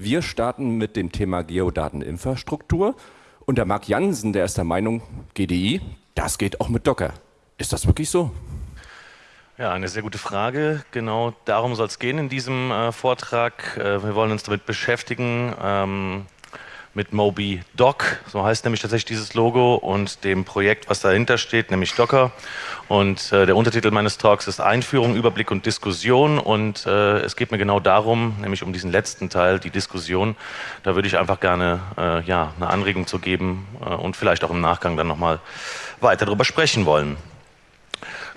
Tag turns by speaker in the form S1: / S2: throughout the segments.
S1: Wir starten mit dem Thema Geodateninfrastruktur. Und der Marc Jansen, der ist der Meinung, GDI, das geht auch mit Docker. Ist das wirklich so?
S2: Ja, eine sehr gute Frage. Genau darum soll es gehen in diesem äh, Vortrag. Äh, wir wollen uns damit beschäftigen, ähm, mit Moby Doc, so heißt nämlich tatsächlich dieses Logo und dem Projekt, was dahinter steht, nämlich Docker. Und äh, der Untertitel meines Talks ist Einführung, Überblick und Diskussion und äh, es geht mir genau darum, nämlich um diesen letzten Teil, die Diskussion. Da würde ich einfach gerne äh, ja, eine Anregung zu geben äh, und vielleicht auch im Nachgang dann nochmal weiter darüber sprechen wollen.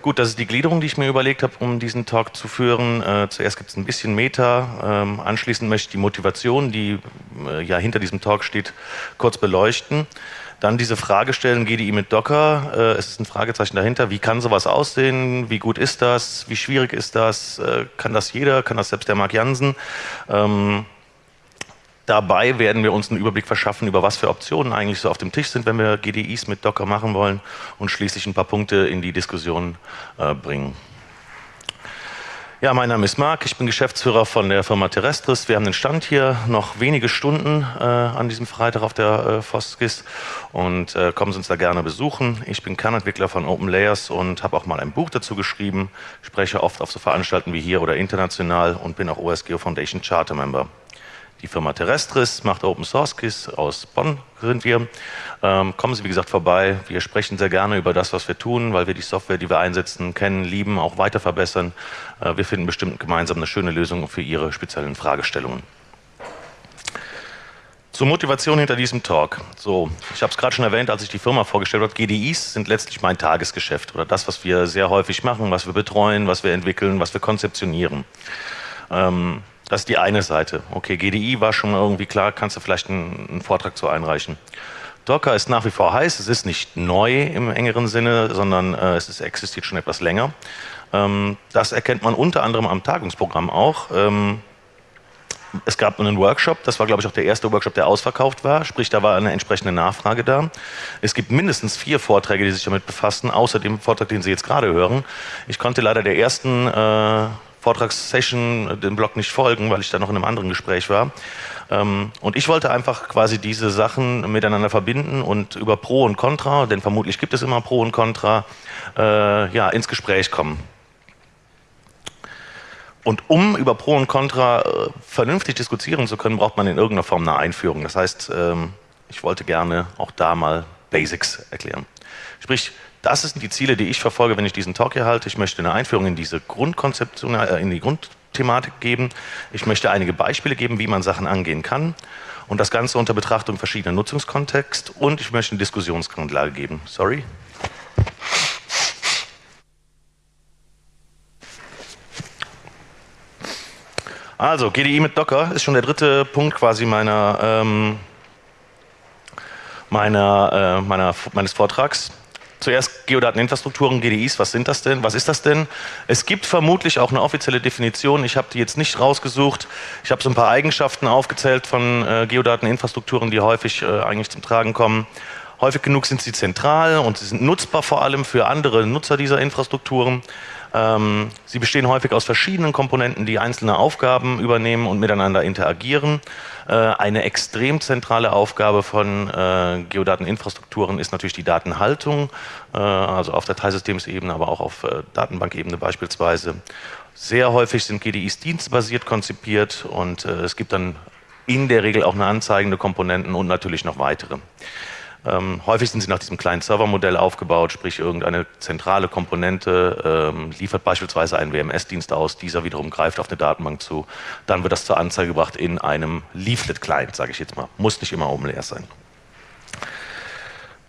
S2: Gut, das ist die Gliederung, die ich mir überlegt habe, um diesen Talk zu führen. Äh, zuerst gibt es ein bisschen Meta, ähm, anschließend möchte ich die Motivation, die äh, ja hinter diesem Talk steht, kurz beleuchten. Dann diese Frage stellen, GDI mit Docker, äh, es ist ein Fragezeichen dahinter, wie kann sowas aussehen, wie gut ist das, wie schwierig ist das, äh, kann das jeder, kann das selbst der Mark Jansen. Ähm, Dabei werden wir uns einen Überblick verschaffen, über was für Optionen eigentlich so auf dem Tisch sind, wenn wir GDIs mit Docker machen wollen und schließlich ein paar Punkte in die Diskussion äh, bringen. Ja, mein Name ist Marc, ich bin Geschäftsführer von der Firma Terrestris. Wir haben den Stand hier noch wenige Stunden äh, an diesem Freitag auf der äh, Foskis und äh, kommen Sie uns da gerne besuchen. Ich bin Kernentwickler von OpenLayers und habe auch mal ein Buch dazu geschrieben, spreche oft auf so Veranstaltungen wie hier oder international und bin auch OSGeo Foundation Charter Member. Die Firma Terrestris macht Open Source Keys aus Bonn sind wir. Ähm, kommen Sie wie gesagt vorbei. Wir sprechen sehr gerne über das, was wir tun, weil wir die Software, die wir einsetzen, kennen, lieben, auch weiter verbessern. Äh, wir finden bestimmt gemeinsam eine schöne Lösung für Ihre speziellen Fragestellungen. Zur Motivation hinter diesem Talk. So, ich habe es gerade schon erwähnt, als ich die Firma vorgestellt habe. GDIs sind letztlich mein Tagesgeschäft oder das, was wir sehr häufig machen, was wir betreuen, was wir entwickeln, was wir konzeptionieren. Ähm, das ist die eine Seite. Okay, GDI war schon irgendwie klar, kannst du vielleicht einen, einen Vortrag zu einreichen. Docker ist nach wie vor heiß, es ist nicht neu im engeren Sinne, sondern äh, es ist, existiert schon etwas länger. Ähm, das erkennt man unter anderem am Tagungsprogramm auch. Ähm, es gab einen Workshop, das war glaube ich auch der erste Workshop, der ausverkauft war, sprich da war eine entsprechende Nachfrage da. Es gibt mindestens vier Vorträge, die sich damit befassen, außer dem Vortrag, den Sie jetzt gerade hören. Ich konnte leider der ersten äh, Vortragssession dem Blog nicht folgen, weil ich da noch in einem anderen Gespräch war. Ähm, und ich wollte einfach quasi diese Sachen miteinander verbinden und über Pro und Contra, denn vermutlich gibt es immer Pro und Contra, äh, ja, ins Gespräch kommen. Und um über Pro und Contra äh, vernünftig diskutieren zu können, braucht man in irgendeiner Form eine Einführung. Das heißt, ähm, ich wollte gerne auch da mal Basics erklären. Sprich, das sind die Ziele, die ich verfolge, wenn ich diesen Talk hier halte. Ich möchte eine Einführung in diese Grundkonzeption, äh, in die Grundthematik geben. Ich möchte einige Beispiele geben, wie man Sachen angehen kann. Und das Ganze unter Betrachtung verschiedener Nutzungskontexte. Und ich möchte eine Diskussionsgrundlage geben. Sorry. Also, GDI mit Docker ist schon der dritte Punkt quasi meiner, ähm, meiner, äh, meiner, meines Vortrags. Zuerst Geodateninfrastrukturen, GDIs, was sind das denn? Was ist das denn? Es gibt vermutlich auch eine offizielle Definition, ich habe die jetzt nicht rausgesucht. Ich habe so ein paar Eigenschaften aufgezählt von äh, Geodateninfrastrukturen, die häufig äh, eigentlich zum Tragen kommen. Häufig genug sind sie zentral und sie sind nutzbar vor allem für andere Nutzer dieser Infrastrukturen. Ähm, sie bestehen häufig aus verschiedenen Komponenten, die einzelne Aufgaben übernehmen und miteinander interagieren. Äh, eine extrem zentrale Aufgabe von äh, Geodateninfrastrukturen ist natürlich die Datenhaltung, äh, also auf Dateisystemsebene, aber auch auf äh, Datenbankebene beispielsweise. Sehr häufig sind GDIs dienstbasiert konzipiert und äh, es gibt dann in der Regel auch eine anzeigende Komponenten und natürlich noch weitere. Ähm, häufig sind sie nach diesem kleinen Servermodell aufgebaut, sprich irgendeine zentrale Komponente ähm, liefert beispielsweise einen WMS-Dienst aus, dieser wiederum greift auf eine Datenbank zu, dann wird das zur Anzeige gebracht in einem Leaflet-Client, sage ich jetzt mal. Muss nicht immer oben leer sein.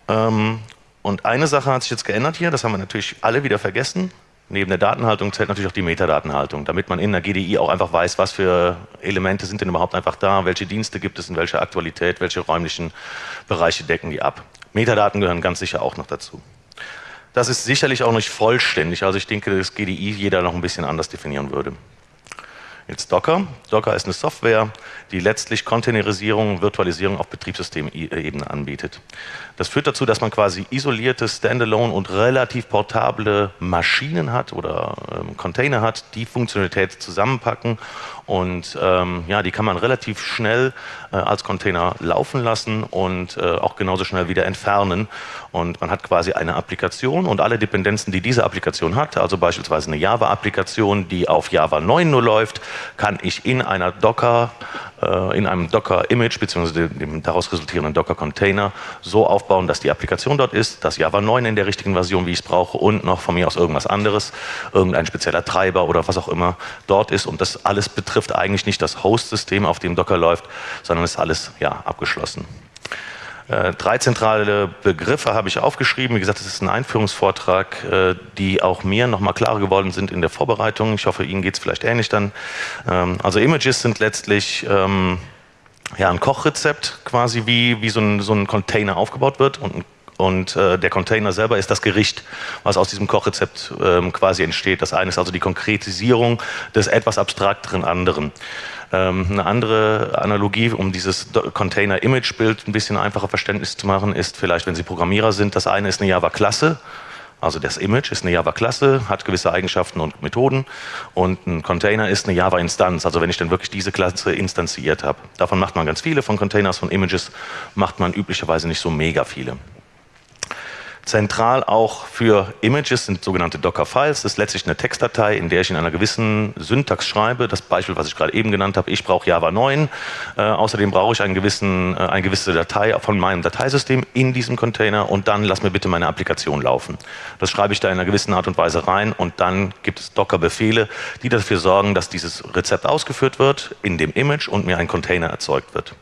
S2: Ähm, und eine Sache hat sich jetzt geändert hier, das haben wir natürlich alle wieder vergessen. Neben der Datenhaltung zählt natürlich auch die Metadatenhaltung, damit man in der GDI auch einfach weiß, was für Elemente sind denn überhaupt einfach da, welche Dienste gibt es in welcher Aktualität, welche räumlichen Bereiche decken die ab. Metadaten gehören ganz sicher auch noch dazu. Das ist sicherlich auch nicht vollständig, also ich denke, dass GDI jeder noch ein bisschen anders definieren würde. Jetzt Docker. Docker ist eine Software, die letztlich Containerisierung, Virtualisierung auf Betriebssystemebene anbietet. Das führt dazu, dass man quasi isolierte, standalone und relativ portable Maschinen hat oder ähm, Container hat, die Funktionalität zusammenpacken Und ähm, ja, die kann man relativ schnell äh, als Container laufen lassen und äh, auch genauso schnell wieder entfernen. Und man hat quasi eine Applikation und alle Dependenzen, die diese Applikation hat, also beispielsweise eine Java-Applikation, die auf Java 9 nur läuft, kann ich in einer Docker äh, in einem Docker-Image bzw. dem daraus resultierenden Docker-Container so aufbauen, dass die Applikation dort ist, dass Java 9 in der richtigen Version, wie ich es brauche, und noch von mir aus irgendwas anderes, irgendein spezieller Treiber oder was auch immer dort ist. Und das alles betrifft eigentlich nicht das Host-System, auf dem Docker läuft, sondern ist alles ja, abgeschlossen. Äh, drei zentrale Begriffe habe ich aufgeschrieben. Wie gesagt, das ist ein Einführungsvortrag, äh, die auch mir nochmal klarer geworden sind in der Vorbereitung. Ich hoffe, Ihnen geht es vielleicht ähnlich dann. Ähm, also Images sind letztlich ähm, ja, ein Kochrezept, quasi wie, wie so, ein, so ein Container aufgebaut wird. Und, und äh, der Container selber ist das Gericht, was aus diesem Kochrezept ähm, quasi entsteht. Das eine ist also die Konkretisierung des etwas abstrakteren anderen. Ähm, eine andere Analogie, um dieses Container-Image-Bild ein bisschen einfacher verständlich zu machen, ist vielleicht, wenn Sie Programmierer sind, das eine ist eine Java-Klasse, also das Image ist eine Java-Klasse, hat gewisse Eigenschaften und Methoden und ein Container ist eine Java-Instanz, also wenn ich dann wirklich diese Klasse instanziert habe. Davon macht man ganz viele, von Containers, von Images macht man üblicherweise nicht so mega viele. Zentral auch für Images sind sogenannte Docker-Files. Das ist letztlich eine Textdatei, in der ich in einer gewissen Syntax schreibe. Das Beispiel, was ich gerade eben genannt habe, ich brauche Java 9. Äh, außerdem brauche ich einen gewissen, äh, eine gewisse Datei von meinem Dateisystem in diesem Container und dann lass mir bitte meine Applikation laufen. Das schreibe ich da in einer gewissen Art und Weise rein und dann gibt es Docker-Befehle, die dafür sorgen, dass dieses Rezept ausgeführt wird in dem Image und mir ein Container erzeugt wird.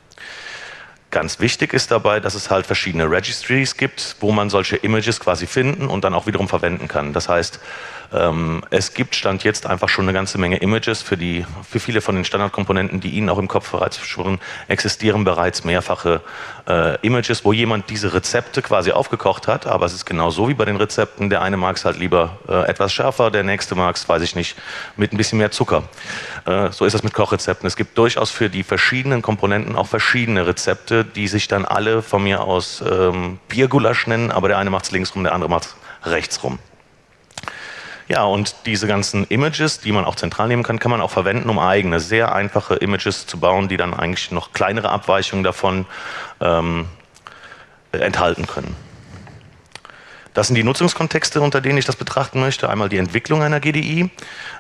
S2: Ganz wichtig ist dabei, dass es halt verschiedene Registries gibt, wo man solche Images quasi finden und dann auch wiederum verwenden kann. Das heißt, ähm, es gibt Stand jetzt einfach schon eine ganze Menge Images. Für, die, für viele von den Standardkomponenten, die Ihnen auch im Kopf bereits schwirren, existieren bereits mehrfache äh, Images, wo jemand diese Rezepte quasi aufgekocht hat. Aber es ist genau so wie bei den Rezepten. Der eine mag es halt lieber äh, etwas schärfer, der nächste mag es, weiß ich nicht, mit ein bisschen mehr Zucker. Äh, so ist das mit Kochrezepten. Es gibt durchaus für die verschiedenen Komponenten auch verschiedene Rezepte, die sich dann alle von mir aus ähm, Biergulasch nennen, aber der eine macht es links rum, der andere macht es rechts rum. Ja, und diese ganzen Images, die man auch zentral nehmen kann, kann man auch verwenden, um eigene, sehr einfache Images zu bauen, die dann eigentlich noch kleinere Abweichungen davon ähm, enthalten können. Das sind die Nutzungskontexte, unter denen ich das betrachten möchte. Einmal die Entwicklung einer GDI.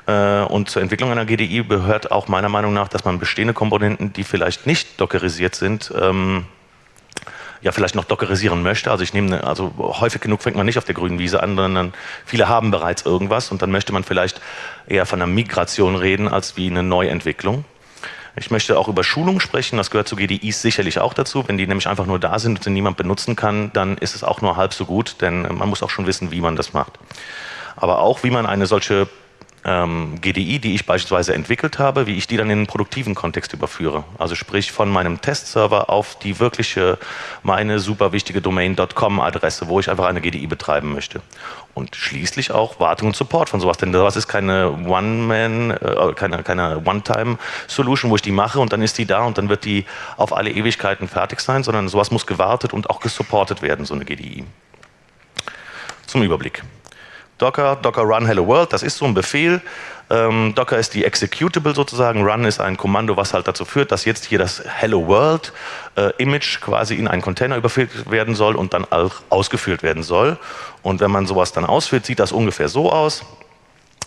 S2: Äh, und zur Entwicklung einer GDI gehört auch meiner Meinung nach, dass man bestehende Komponenten, die vielleicht nicht dockerisiert sind, ähm, ja vielleicht noch dockerisieren möchte. Also ich nehme, also häufig genug fängt man nicht auf der grünen Wiese an, sondern viele haben bereits irgendwas und dann möchte man vielleicht eher von einer Migration reden als wie eine Neuentwicklung. Ich möchte auch über Schulung sprechen, das gehört zu GDIs sicherlich auch dazu. Wenn die nämlich einfach nur da sind und sie niemand benutzen kann, dann ist es auch nur halb so gut, denn man muss auch schon wissen, wie man das macht. Aber auch, wie man eine solche ähm, GDI, die ich beispielsweise entwickelt habe, wie ich die dann in einen produktiven Kontext überführe. Also sprich von meinem Testserver auf die wirkliche, meine super wichtige Domain.com-Adresse, wo ich einfach eine GDI betreiben möchte. Und schließlich auch Wartung und Support von sowas, denn das ist keine One-Man, äh, keine, keine One-Time-Solution, wo ich die mache und dann ist die da und dann wird die auf alle Ewigkeiten fertig sein, sondern sowas muss gewartet und auch gesupportet werden, so eine GDI. Zum Überblick. Docker, Docker Run Hello World, das ist so ein Befehl. Ähm, Docker ist die Executable sozusagen, Run ist ein Kommando, was halt dazu führt, dass jetzt hier das Hello World äh, Image quasi in einen Container überführt werden soll und dann auch ausgeführt werden soll. Und wenn man sowas dann ausführt, sieht das ungefähr so aus.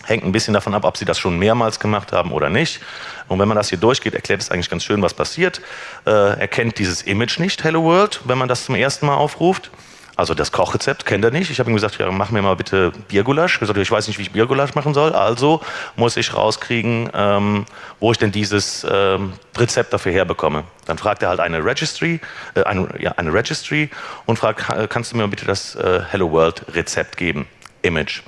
S2: Hängt ein bisschen davon ab, ob Sie das schon mehrmals gemacht haben oder nicht. Und wenn man das hier durchgeht, erklärt es eigentlich ganz schön, was passiert. Äh, erkennt dieses Image nicht, Hello World, wenn man das zum ersten Mal aufruft. Also das Kochrezept kennt er nicht. Ich habe ihm gesagt, ja, mach mir mal bitte Biergulasch. Ich gesagt, ich weiß nicht, wie ich Biergulasch machen soll. Also muss ich rauskriegen, ähm, wo ich denn dieses ähm, Rezept dafür herbekomme. Dann fragt er halt eine Registry, äh, eine, ja, eine Registry und fragt, kannst du mir bitte das äh, Hello World Rezept geben? Image.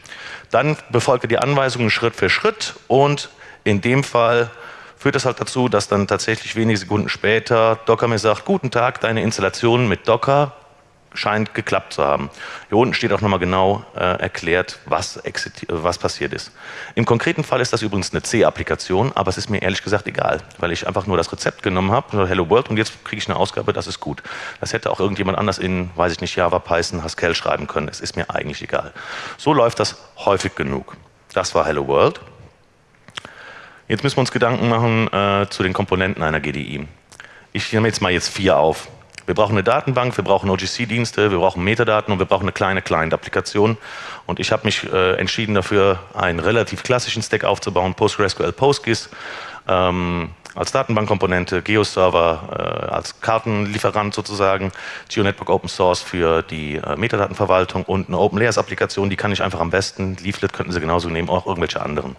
S2: Dann befolgt er die Anweisungen Schritt für Schritt und in dem Fall führt das halt dazu, dass dann tatsächlich wenige Sekunden später Docker mir sagt, guten Tag, deine Installation mit Docker scheint geklappt zu haben. Hier unten steht auch nochmal genau äh, erklärt, was, was passiert ist. Im konkreten Fall ist das übrigens eine C-Applikation, aber es ist mir ehrlich gesagt egal, weil ich einfach nur das Rezept genommen habe, Hello World, und jetzt kriege ich eine Ausgabe, das ist gut. Das hätte auch irgendjemand anders in, weiß ich nicht, Java, Python, Haskell schreiben können. Es ist mir eigentlich egal. So läuft das häufig genug. Das war Hello World. Jetzt müssen wir uns Gedanken machen äh, zu den Komponenten einer GDI. Ich nehme jetzt mal jetzt vier auf. Wir brauchen eine Datenbank, wir brauchen OGC-Dienste, wir brauchen Metadaten und wir brauchen eine kleine Client-Applikation. Und ich habe mich äh, entschieden dafür, einen relativ klassischen Stack aufzubauen, PostgreSQL PostGIS ähm, als Datenbankkomponente, GeoServer äh, als Kartenlieferant sozusagen, GeoNetwork Open Source für die äh, Metadatenverwaltung und eine Open Layers Applikation, die kann ich einfach am besten, Leaflet könnten Sie genauso nehmen, auch irgendwelche anderen.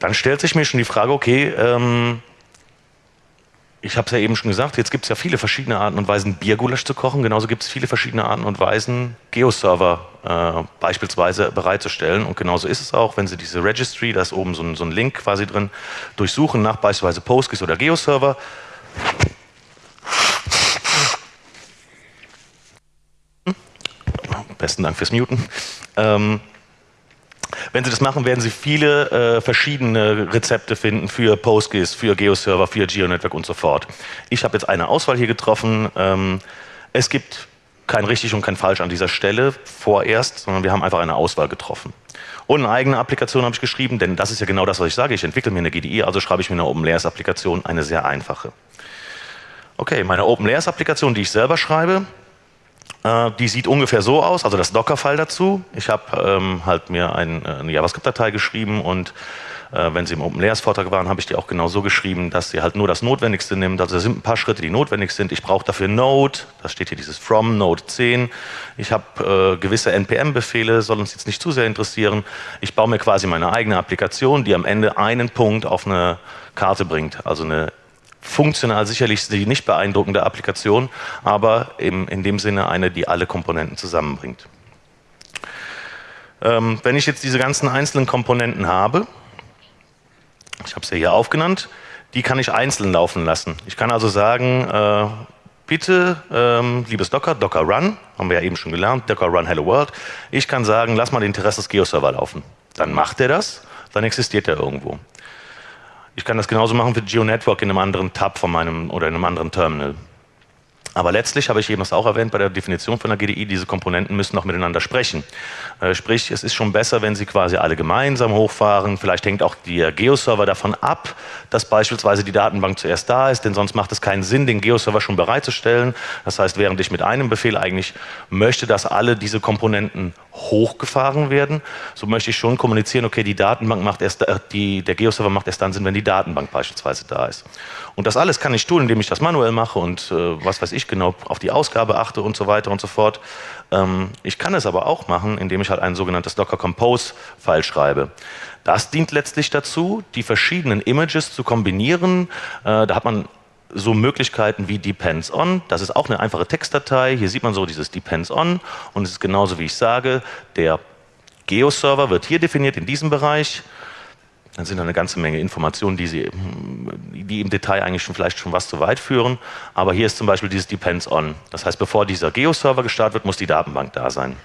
S2: Dann stellt sich mir schon die Frage, okay, ähm, ich habe es ja eben schon gesagt, jetzt gibt es ja viele verschiedene Arten und Weisen, Biergulasch zu kochen. Genauso gibt es viele verschiedene Arten und Weisen, Geoserver äh, beispielsweise bereitzustellen. Und genauso ist es auch, wenn Sie diese Registry, da ist oben so ein, so ein Link quasi drin, durchsuchen nach beispielsweise PostGIS oder Geoserver. Besten Dank fürs Muten. Ähm, wenn Sie das machen, werden Sie viele äh, verschiedene Rezepte finden für PostGIS, für GeoServer, für GeoNetwork und so fort. Ich habe jetzt eine Auswahl hier getroffen. Ähm, es gibt kein richtig und kein falsch an dieser Stelle vorerst, sondern wir haben einfach eine Auswahl getroffen. Und eine eigene Applikation habe ich geschrieben, denn das ist ja genau das, was ich sage. Ich entwickle mir eine GDI, also schreibe ich mir eine OpenLayers-Applikation, eine sehr einfache. Okay, meine OpenLayers-Applikation, die ich selber schreibe, die sieht ungefähr so aus, also das Docker-File dazu. Ich habe ähm, halt mir ein, äh, eine JavaScript-Datei geschrieben und äh, wenn Sie im Open Layers Vortrag waren, habe ich die auch genau so geschrieben, dass sie halt nur das Notwendigste nimmt. Also da sind ein paar Schritte, die notwendig sind. Ich brauche dafür Node, da steht hier dieses from Node 10. Ich habe äh, gewisse NPM-Befehle, soll uns jetzt nicht zu sehr interessieren. Ich baue mir quasi meine eigene Applikation, die am Ende einen Punkt auf eine Karte bringt, also eine funktional sicherlich die nicht beeindruckende Applikation, aber eben in dem Sinne eine, die alle Komponenten zusammenbringt. Ähm, wenn ich jetzt diese ganzen einzelnen Komponenten habe, ich habe es ja hier aufgenannt, die kann ich einzeln laufen lassen. Ich kann also sagen, äh, bitte, ähm, liebes Docker, Docker Run, haben wir ja eben schon gelernt, Docker Run Hello World. Ich kann sagen, lass mal den Terrestris Geo-Server laufen. Dann macht er das, dann existiert er irgendwo. Ich kann das genauso machen für GeoNetwork in einem anderen Tab von meinem oder in einem anderen Terminal. Aber letztlich habe ich eben auch erwähnt bei der Definition von der GDI, diese Komponenten müssen auch miteinander sprechen. Äh, sprich, es ist schon besser, wenn sie quasi alle gemeinsam hochfahren. Vielleicht hängt auch der Geoserver davon ab, dass beispielsweise die Datenbank zuerst da ist, denn sonst macht es keinen Sinn, den Geoserver schon bereitzustellen. Das heißt, während ich mit einem Befehl eigentlich möchte, dass alle diese Komponenten hochgefahren werden, so möchte ich schon kommunizieren, okay, die Datenbank macht erst, äh, die, der Geoserver macht erst dann Sinn, wenn die Datenbank beispielsweise da ist. Und das alles kann ich tun, indem ich das manuell mache und äh, was weiß ich genau, auf die Ausgabe achte und so weiter und so fort. Ähm, ich kann es aber auch machen, indem ich halt ein sogenanntes Docker Compose File schreibe. Das dient letztlich dazu, die verschiedenen Images zu kombinieren. Äh, da hat man so Möglichkeiten wie Depends on. Das ist auch eine einfache Textdatei. Hier sieht man so dieses Depends on und es ist genauso wie ich sage, der Geo-Server wird hier definiert in diesem Bereich. Dann sind da eine ganze Menge Informationen, die, Sie, die im Detail eigentlich schon vielleicht schon was zu weit führen. Aber hier ist zum Beispiel dieses Depends on. Das heißt, bevor dieser Geo-Server gestartet wird, muss die Datenbank da sein.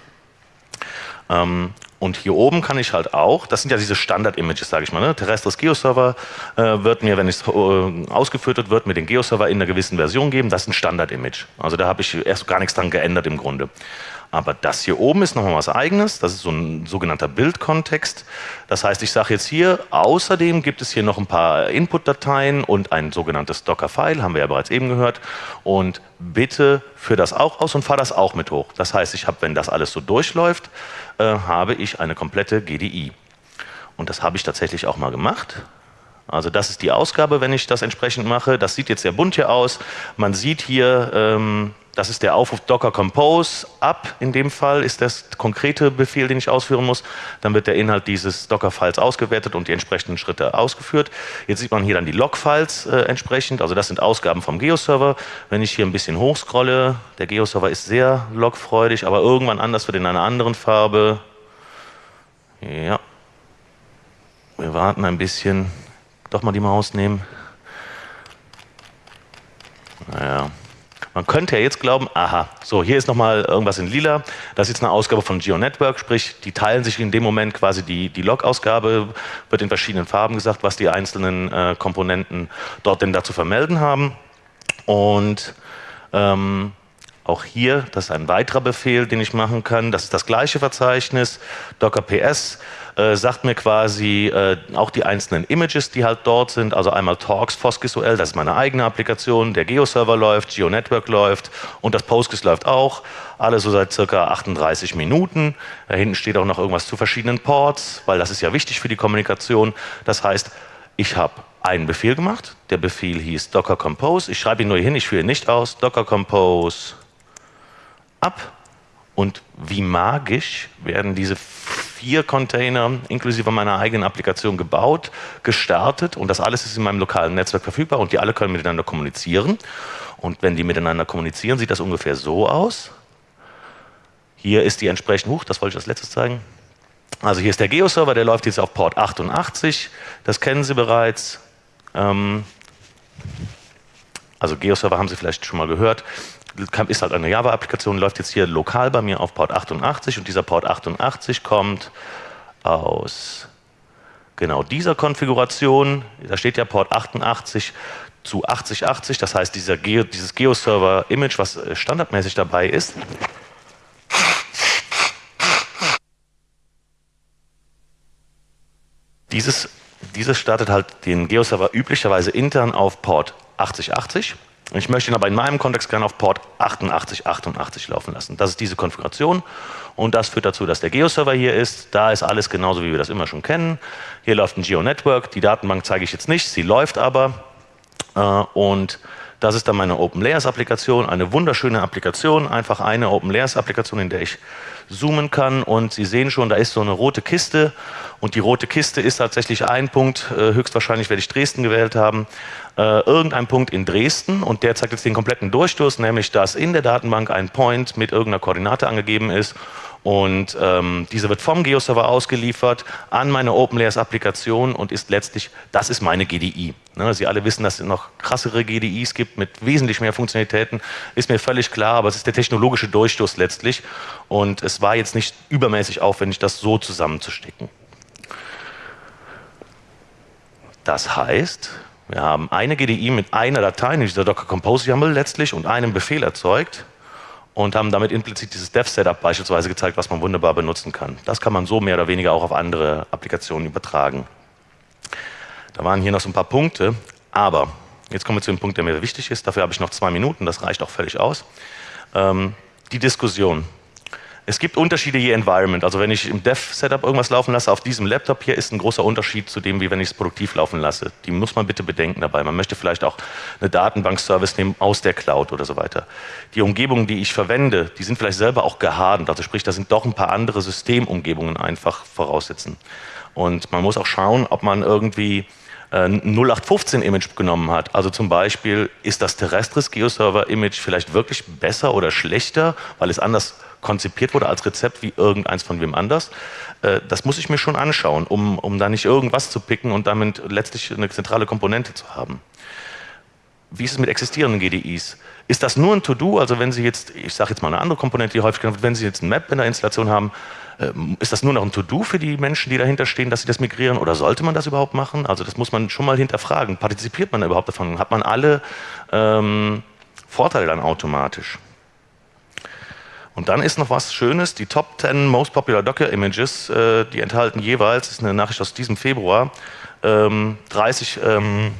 S2: Ähm, und hier oben kann ich halt auch, das sind ja diese Standard-Images, sage ich mal, ne? Terrestris Geoserver äh, wird mir, wenn es äh, ausgeführt wird, mir den Geoserver in einer gewissen Version geben, das ist ein Standard-Image. Also da habe ich erst gar nichts dran geändert im Grunde. Aber das hier oben ist nochmal was eigenes, das ist so ein sogenannter Bildkontext. Das heißt, ich sage jetzt hier, außerdem gibt es hier noch ein paar Input-Dateien und ein sogenanntes Docker-File, haben wir ja bereits eben gehört. Und bitte führe das auch aus und fahre das auch mit hoch. Das heißt, ich habe, wenn das alles so durchläuft, äh, habe ich eine komplette GDI. Und das habe ich tatsächlich auch mal gemacht. Also das ist die Ausgabe, wenn ich das entsprechend mache. Das sieht jetzt sehr bunt hier aus. Man sieht hier, ähm, das ist der Aufruf Docker Compose up. In dem Fall ist das konkrete Befehl, den ich ausführen muss. Dann wird der Inhalt dieses Docker-Files ausgewertet und die entsprechenden Schritte ausgeführt. Jetzt sieht man hier dann die Log-Files äh, entsprechend. Also das sind Ausgaben vom Geo-Server. Wenn ich hier ein bisschen hochscrolle, der Geo-Server ist sehr logfreudig, aber irgendwann anders wird in einer anderen Farbe. Ja. Wir warten ein bisschen. Doch mal die Maus nehmen. Man könnte ja jetzt glauben, aha, so hier ist nochmal irgendwas in lila, das ist jetzt eine Ausgabe von GeoNetwork, sprich die teilen sich in dem Moment quasi die, die Log-Ausgabe, wird in verschiedenen Farben gesagt, was die einzelnen äh, Komponenten dort denn dazu vermelden haben. Und ähm, Auch hier, das ist ein weiterer Befehl, den ich machen kann. Das ist das gleiche Verzeichnis. Docker PS äh, sagt mir quasi äh, auch die einzelnen Images, die halt dort sind. Also einmal Torx, PostGISOL, das ist meine eigene Applikation. Der Geo-Server läuft, GeoNetwork läuft und das Postgis läuft auch. Alle so seit circa 38 Minuten. Da hinten steht auch noch irgendwas zu verschiedenen Ports, weil das ist ja wichtig für die Kommunikation. Das heißt, ich habe einen Befehl gemacht. Der Befehl hieß Docker Compose. Ich schreibe ihn nur hin, ich führe ihn nicht aus. Docker Compose ab. Und wie magisch werden diese vier Container inklusive meiner eigenen Applikation gebaut, gestartet und das alles ist in meinem lokalen Netzwerk verfügbar und die alle können miteinander kommunizieren. Und wenn die miteinander kommunizieren, sieht das ungefähr so aus. Hier ist die entsprechende, huch, das wollte ich als letztes zeigen. Also hier ist der Geo-Server, der läuft jetzt auf Port 88, das kennen Sie bereits. Ähm, also Geo-Server haben Sie vielleicht schon mal gehört ist halt eine Java-Applikation, läuft jetzt hier lokal bei mir auf Port 88 und dieser Port 88 kommt aus genau dieser Konfiguration, da steht ja Port 88 zu 8080, das heißt dieser Geo, dieses Geo-Server-Image, was äh, standardmäßig dabei ist, dieses, dieses startet halt den Geo-Server üblicherweise intern auf Port 8080 ich möchte ihn aber in meinem Kontext gerne auf Port 8888 laufen lassen. Das ist diese Konfiguration und das führt dazu, dass der Geo-Server hier ist. Da ist alles genauso, wie wir das immer schon kennen. Hier läuft ein Geo-Network. Die Datenbank zeige ich jetzt nicht, sie läuft aber. Äh, und das ist dann meine Open Layers Applikation, eine wunderschöne Applikation, einfach eine Open Layers Applikation, in der ich zoomen kann und Sie sehen schon, da ist so eine rote Kiste und die rote Kiste ist tatsächlich ein Punkt, äh, höchstwahrscheinlich werde ich Dresden gewählt haben, äh, irgendein Punkt in Dresden. Und der zeigt jetzt den kompletten Durchstoß, nämlich dass in der Datenbank ein Point mit irgendeiner Koordinate angegeben ist. Und ähm, diese wird vom Geo-Server ausgeliefert an meine OpenLayers-Applikation und ist letztlich, das ist meine GDI. Ne, Sie alle wissen, dass es noch krassere GDIs gibt mit wesentlich mehr Funktionalitäten, ist mir völlig klar, aber es ist der technologische Durchstoß letztlich. Und es war jetzt nicht übermäßig aufwendig, das so zusammenzustecken. Das heißt, wir haben eine GDI mit einer Datei, nämlich dieser Docker Compose YAML letztlich und einem Befehl erzeugt und haben damit implizit dieses Dev-Setup beispielsweise gezeigt, was man wunderbar benutzen kann. Das kann man so mehr oder weniger auch auf andere Applikationen übertragen. Da waren hier noch so ein paar Punkte, aber jetzt kommen wir zu dem Punkt, der mir wichtig ist. Dafür habe ich noch zwei Minuten, das reicht auch völlig aus. Ähm, die Diskussion. Es gibt Unterschiede je Environment. Also wenn ich im Dev-Setup irgendwas laufen lasse, auf diesem Laptop hier ist ein großer Unterschied zu dem, wie wenn ich es produktiv laufen lasse. Die muss man bitte bedenken dabei. Man möchte vielleicht auch eine Datenbank-Service nehmen aus der Cloud oder so weiter. Die Umgebungen, die ich verwende, die sind vielleicht selber auch gehadend. Also sprich, da sind doch ein paar andere Systemumgebungen einfach voraussetzen. Und man muss auch schauen, ob man irgendwie ein 0815-Image genommen hat. Also zum Beispiel, ist das Terrestris Geoserver-Image vielleicht wirklich besser oder schlechter, weil es anders konzipiert wurde als Rezept wie irgendeins von wem anders. Äh, das muss ich mir schon anschauen, um, um da nicht irgendwas zu picken und damit letztlich eine zentrale Komponente zu haben. Wie ist es mit existierenden GDIs? Ist das nur ein To-Do? Also wenn Sie jetzt, ich sage jetzt mal eine andere Komponente, die häufig genannt wird, wenn Sie jetzt ein Map in der Installation haben, ähm, ist das nur noch ein To-Do für die Menschen, die dahinter stehen, dass sie das migrieren oder sollte man das überhaupt machen? Also das muss man schon mal hinterfragen. Partizipiert man überhaupt davon? Hat man alle ähm, Vorteile dann automatisch? Und dann ist noch was Schönes, die Top 10 Most Popular Docker Images, äh, die enthalten jeweils, das ist eine Nachricht aus diesem Februar, ähm, 30 ähm,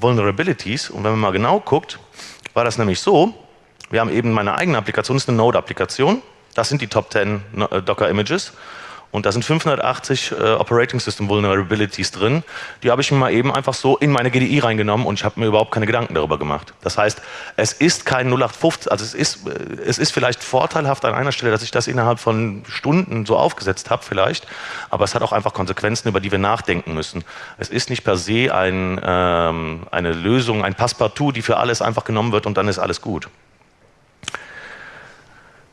S2: Vulnerabilities. Und wenn man mal genau guckt, war das nämlich so, wir haben eben meine eigene Applikation, das ist eine Node-Applikation, das sind die Top 10 äh, Docker Images. Und da sind 580 äh, Operating System Vulnerabilities drin. Die habe ich mir mal eben einfach so in meine GDI reingenommen und ich habe mir überhaupt keine Gedanken darüber gemacht. Das heißt, es ist kein 0815, also es ist, äh, es ist vielleicht vorteilhaft an einer Stelle, dass ich das innerhalb von Stunden so aufgesetzt habe vielleicht, aber es hat auch einfach Konsequenzen, über die wir nachdenken müssen. Es ist nicht per se ein, ähm, eine Lösung, ein Passepartout, die für alles einfach genommen wird und dann ist alles gut.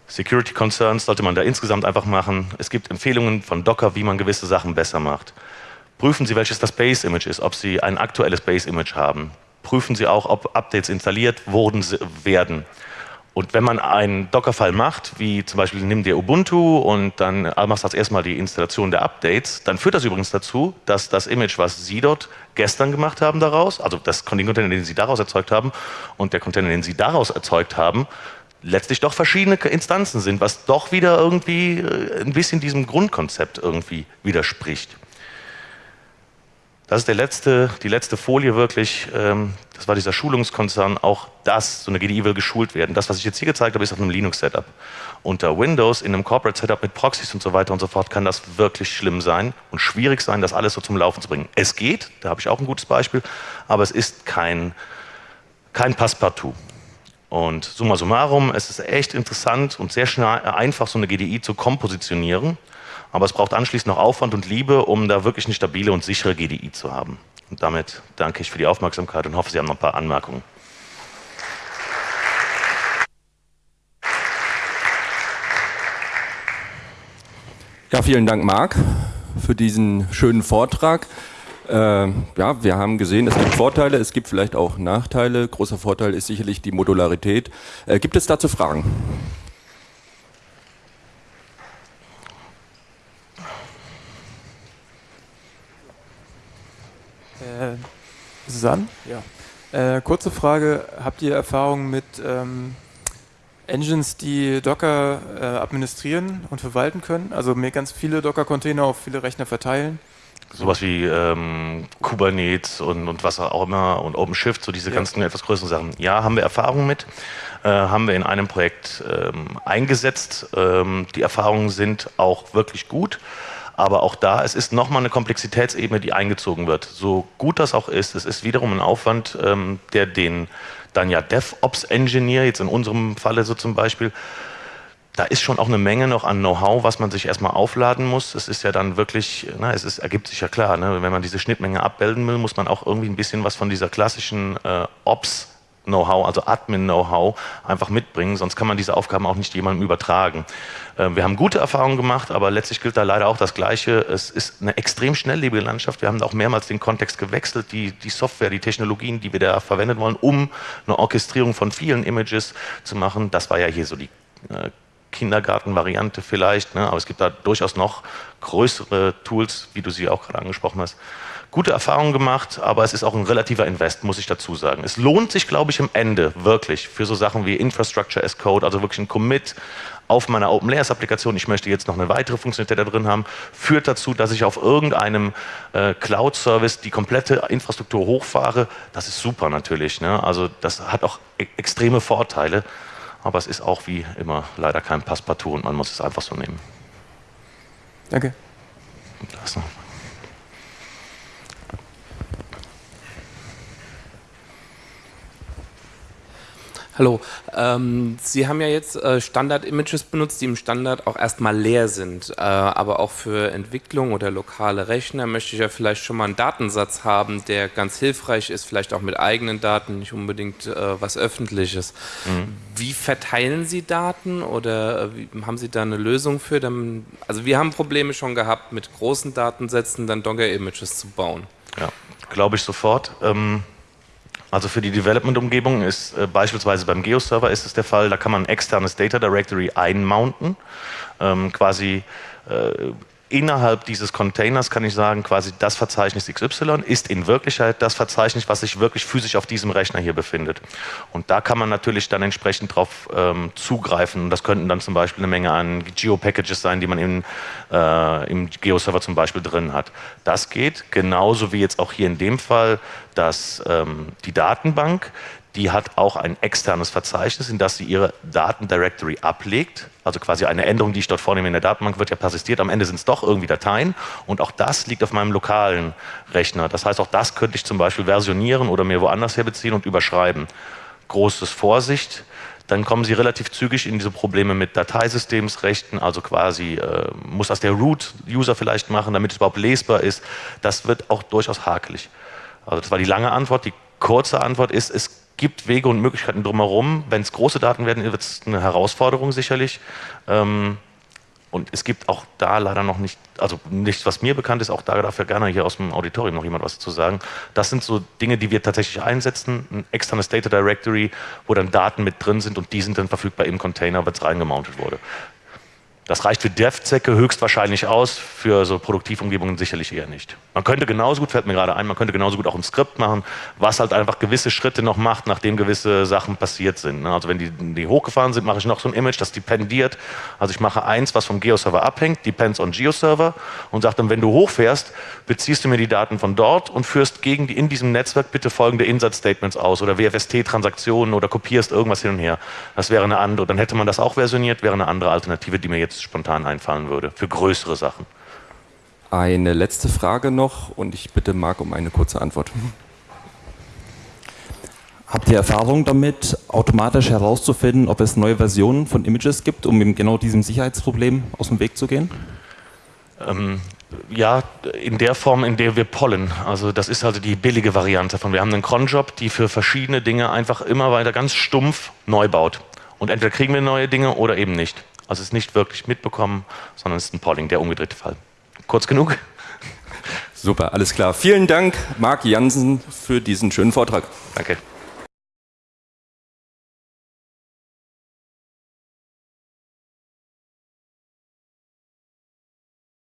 S2: Security Concerns sollte man da insgesamt einfach machen. Es gibt Empfehlungen von Docker, wie man gewisse Sachen besser macht. Prüfen Sie, welches das Base-Image ist, ob Sie ein aktuelles Base-Image haben. Prüfen Sie auch, ob Updates installiert wurden, werden. Und wenn man einen Docker-File macht, wie zum Beispiel nimm dir Ubuntu und dann machst du als erstmal die Installation der Updates, dann führt das übrigens dazu, dass das Image, was Sie dort gestern gemacht haben daraus, also das, den Container, den Sie daraus erzeugt haben und der Container, den Sie daraus erzeugt haben, letztlich doch verschiedene Instanzen sind, was doch wieder irgendwie äh, ein bisschen diesem Grundkonzept irgendwie widerspricht. Das ist der letzte, die letzte Folie wirklich, ähm, das war dieser Schulungskonzern, auch das, so eine GDI will geschult werden. Das, was ich jetzt hier gezeigt habe, ist auf einem Linux-Setup. Unter Windows, in einem Corporate-Setup mit Proxys und so weiter und so fort, kann das wirklich schlimm sein und schwierig sein, das alles so zum Laufen zu bringen. Es geht, da habe ich auch ein gutes Beispiel, aber es ist kein, kein Passepartout. Und summa summarum, es ist echt interessant und sehr schnell einfach, so eine GDI zu kompositionieren aber es braucht anschließend noch Aufwand und Liebe, um da wirklich eine stabile und sichere GDI zu haben. Und damit danke ich für die Aufmerksamkeit und hoffe, Sie haben noch ein paar Anmerkungen.
S1: Ja, vielen Dank, Marc, für diesen schönen Vortrag. Äh, ja, wir haben gesehen, es gibt Vorteile, es gibt vielleicht auch Nachteile. Großer Vorteil ist sicherlich die Modularität. Äh, gibt es dazu Fragen?
S3: Äh, an? Ja. Äh, kurze Frage, habt ihr Erfahrung mit ähm, Engines, die Docker äh, administrieren und verwalten können? Also mir ganz viele Docker-Container auf viele Rechner verteilen?
S2: Sowas wie ähm, Kubernetes und, und was auch immer und OpenShift, so diese ja. ganzen etwas größeren Sachen. Ja, haben wir Erfahrung mit, äh, haben wir in einem Projekt ähm, eingesetzt. Ähm, die Erfahrungen sind auch wirklich gut. Aber auch da, es ist nochmal eine Komplexitätsebene, die eingezogen wird. So gut das auch ist, es ist wiederum ein Aufwand, ähm, der den dann ja DevOps-Engineer, jetzt in unserem Falle so zum Beispiel, da ist schon auch eine Menge noch an Know-how, was man sich erstmal aufladen muss. Es ist ja dann wirklich, na, es ist, ergibt sich ja klar, ne? wenn man diese Schnittmenge abbilden will, muss man auch irgendwie ein bisschen was von dieser klassischen äh, Ops Know-how, also Admin-Know-how einfach mitbringen, sonst kann man diese Aufgaben auch nicht jemandem übertragen. Ähm, wir haben gute Erfahrungen gemacht, aber letztlich gilt da leider auch das Gleiche. Es ist eine extrem schnelllebige Landschaft. Wir haben auch mehrmals den Kontext gewechselt, die, die Software, die Technologien, die wir da verwendet wollen, um eine Orchestrierung von vielen Images zu machen. Das war ja hier so die äh, Kindergartenvariante vielleicht, ne? aber es gibt da durchaus noch größere Tools, wie du sie auch gerade angesprochen hast gute Erfahrungen gemacht, aber es ist auch ein relativer Invest, muss ich dazu sagen. Es lohnt sich, glaube ich, am Ende wirklich für so Sachen wie Infrastructure as Code, also wirklich ein Commit auf meiner Open Layers Applikation, ich möchte jetzt noch eine weitere Funktionalität da drin haben, führt dazu, dass ich auf irgendeinem äh, Cloud-Service die komplette Infrastruktur hochfahre. Das ist super natürlich. Ne? Also das hat auch e extreme Vorteile, aber es ist auch wie immer leider kein Passepartout und man muss es einfach so nehmen.
S3: Danke.
S2: Das noch.
S4: Hallo, ähm, Sie haben ja jetzt äh, Standard-Images benutzt, die im Standard auch erstmal leer sind, äh, aber auch für Entwicklung oder lokale Rechner möchte ich ja vielleicht schon mal einen Datensatz haben, der ganz hilfreich ist, vielleicht auch mit eigenen Daten, nicht unbedingt äh, was Öffentliches. Mhm. Wie verteilen Sie Daten oder äh, wie, haben Sie da eine Lösung für? Dann, also wir haben Probleme schon gehabt, mit großen Datensätzen dann Docker-Images zu bauen.
S2: Ja, glaube ich sofort. Ähm also für die Development-Umgebung ist äh, beispielsweise beim Geo-Server ist es der Fall, da kann man ein externes Data Directory einmounten, ähm, quasi äh, innerhalb dieses Containers kann ich sagen, quasi das Verzeichnis XY ist in Wirklichkeit das Verzeichnis, was sich wirklich physisch auf diesem Rechner hier befindet. Und da kann man natürlich dann entsprechend drauf ähm, zugreifen. Und das könnten dann zum Beispiel eine Menge an Geo-Packages sein, die man in, äh, im Geo-Server zum Beispiel drin hat. Das geht genauso wie jetzt auch hier in dem Fall, dass ähm, die Datenbank die hat auch ein externes Verzeichnis, in das sie ihre Datendirectory ablegt. Also quasi eine Änderung, die ich dort vornehme in der Datenbank, wird ja persistiert. Am Ende sind es doch irgendwie Dateien und auch das liegt auf meinem lokalen Rechner. Das heißt, auch das könnte ich zum Beispiel versionieren oder mir woanders herbeziehen und überschreiben. Großes Vorsicht, dann kommen Sie relativ zügig in diese Probleme mit Dateisystemsrechten, also quasi äh, muss das der Root-User vielleicht machen, damit es überhaupt lesbar ist. Das wird auch durchaus hakelig. Also das war die lange Antwort. Die kurze Antwort ist, es gibt Wege und Möglichkeiten drumherum. Wenn es große Daten werden, wird es eine Herausforderung sicherlich. Ähm, und es gibt auch da leider noch nicht, also nichts, was mir bekannt ist, auch da dafür gerne hier aus dem Auditorium noch jemand was zu sagen. Das sind so Dinge, die wir tatsächlich einsetzen. Ein externes Data Directory, wo dann Daten mit drin sind und die sind dann verfügbar im Container, wenn es reingemountet wurde. Das reicht für Dev-Zwecke höchstwahrscheinlich aus, für so Produktivumgebungen sicherlich eher nicht. Man könnte genauso gut, fällt mir gerade ein, man könnte genauso gut auch ein Skript machen, was halt einfach gewisse Schritte noch macht, nachdem gewisse Sachen passiert sind. Ne? Also wenn die, die hochgefahren sind, mache ich noch so ein Image, das dependiert. Also ich mache eins, was vom Geo-Server abhängt, depends on Geo-Server und sage dann, wenn du hochfährst, beziehst du mir die Daten von dort und führst gegen die in diesem Netzwerk bitte folgende Insert-Statements aus oder WFST-Transaktionen oder kopierst irgendwas hin und her. Das wäre eine andere, dann hätte man das auch versioniert, wäre eine andere Alternative, die mir jetzt spontan einfallen würde, für größere Sachen.
S1: Eine letzte Frage noch und ich bitte Marc um eine kurze Antwort.
S5: Habt ihr Erfahrung damit, automatisch herauszufinden, ob es neue Versionen von Images gibt, um eben genau diesem Sicherheitsproblem aus dem Weg zu gehen?
S2: Ähm, ja, in der Form, in der wir pollen. Also das ist also die billige Variante von. Wir haben einen Cronjob, die für verschiedene Dinge einfach immer weiter ganz stumpf neu baut. Und entweder kriegen wir neue Dinge oder eben nicht. Also es ist nicht wirklich mitbekommen, sondern es ist ein Polling, der umgedrehte Fall. Kurz genug?
S1: Super, alles klar. Vielen Dank, Marc Jansen, für diesen schönen Vortrag.
S2: Danke.